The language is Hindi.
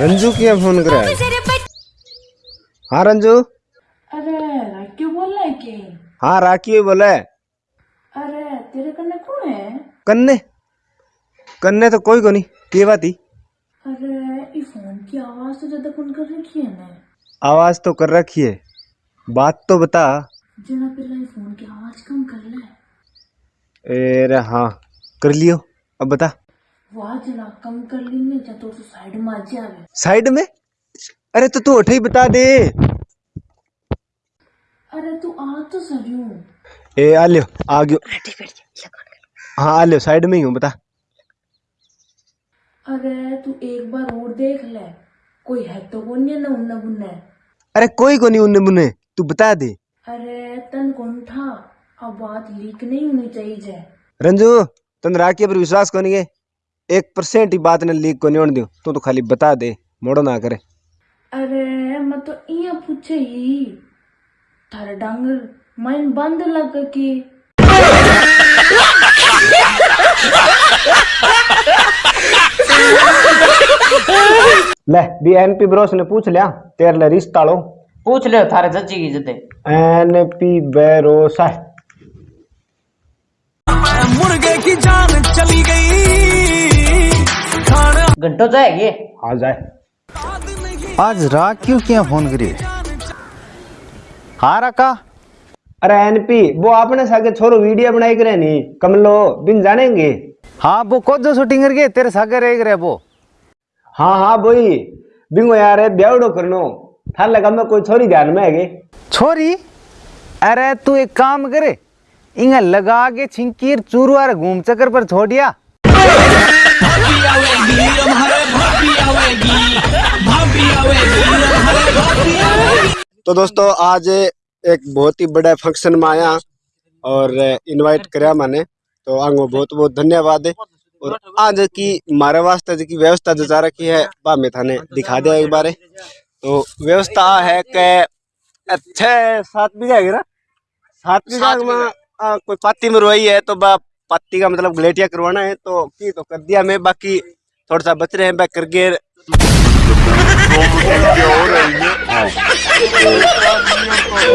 रंजू किया फ़ोन करा है। हाँ रंजू? अरे क्यों बोल रहा है कि? हाँ राखी बोले अरे तेरे कन्ने कौन है? कन्ने? कन्ने तो कोई को नहीं ये बात ही। अरे ये फ़ोन की आवाज़ तो ज़्यादा कौन कर रखी है ना। आवाज़ तो कर रखी है। बात तो बता। जना पहला फ़ोन की आवाज़ कम कर ले। ए हाँ कर लियो। अब बता। वाह जना कम कर ली ने जा तो साइड में आ जावे साइड में? अरे तो तू उठे ही बता दे। अरे तू आ तो सरियो ए आ लियो आ गयो। हाँ आ लियो साइड में ही हूँ बता। अरे तू एक बार और देख ले कोई है तो कौन है ना उन्ना बुन्ने अरे कोई को नहीं उन्ने मुन्ने तू बता दे। अरे तन कौन था? अब बात लीक नहीं होनी चाहिए। रंजू तन राखी पर विश्वास को नहीं है। एक परसेंट ही बात ने लीक को नहीं होने दियो। तू तो खाली बता दे मोड़ो ना करे। अरे मैं तो इया पूछे ही थारे डांगर माइन बंद लग के। ले बी एन पी ब्रोस ने पूछ लिया तेरे ले रिश्ता लो पूछ ले थारे चाची की जते एन पी बेरोसा मुर्गे की जान घंटो जाएगी आ जाए। आज रात क्यों किया फ़ोन करी हाँ रखा अरे एन पी वो आपने सागे छोरो वीडियो बनाई करे नी कमलो बिन जानेंगे? हाँ वो कौन जो शूटिंग करके तेरे सागे रह गए वो। हाँ हाँ बोई बिंगो यार ब्यावड़ो करनो। थार लगा मैं कोई छोरी ध्यान में है छोरी? अरे तू एक काम करे इंग लगा के छिंकीर चूरुआर घूम चक्कर पर छोड़िया तो दोस्तों आज एक बहुत ही बड़ा फ़ंक्शन में आया और इनवाइट कराया मैंने। तो आंगो बहुत बहुत धन्यवाद। है और आज की मारे वास्ते जो की व्यवस्था जो जा रखी है वह मैं थाने दिखा दिया एक बार। तो व्यवस्था है के अच्छे सात बीघा है ना? सात बीघा में कोई पाती में रोई है तो बा पाती का मतलब ग्लेटिया करवाना है तो की तो कर दिया मैं बाकी थोड़ा सा बच रहे हैं बैक करके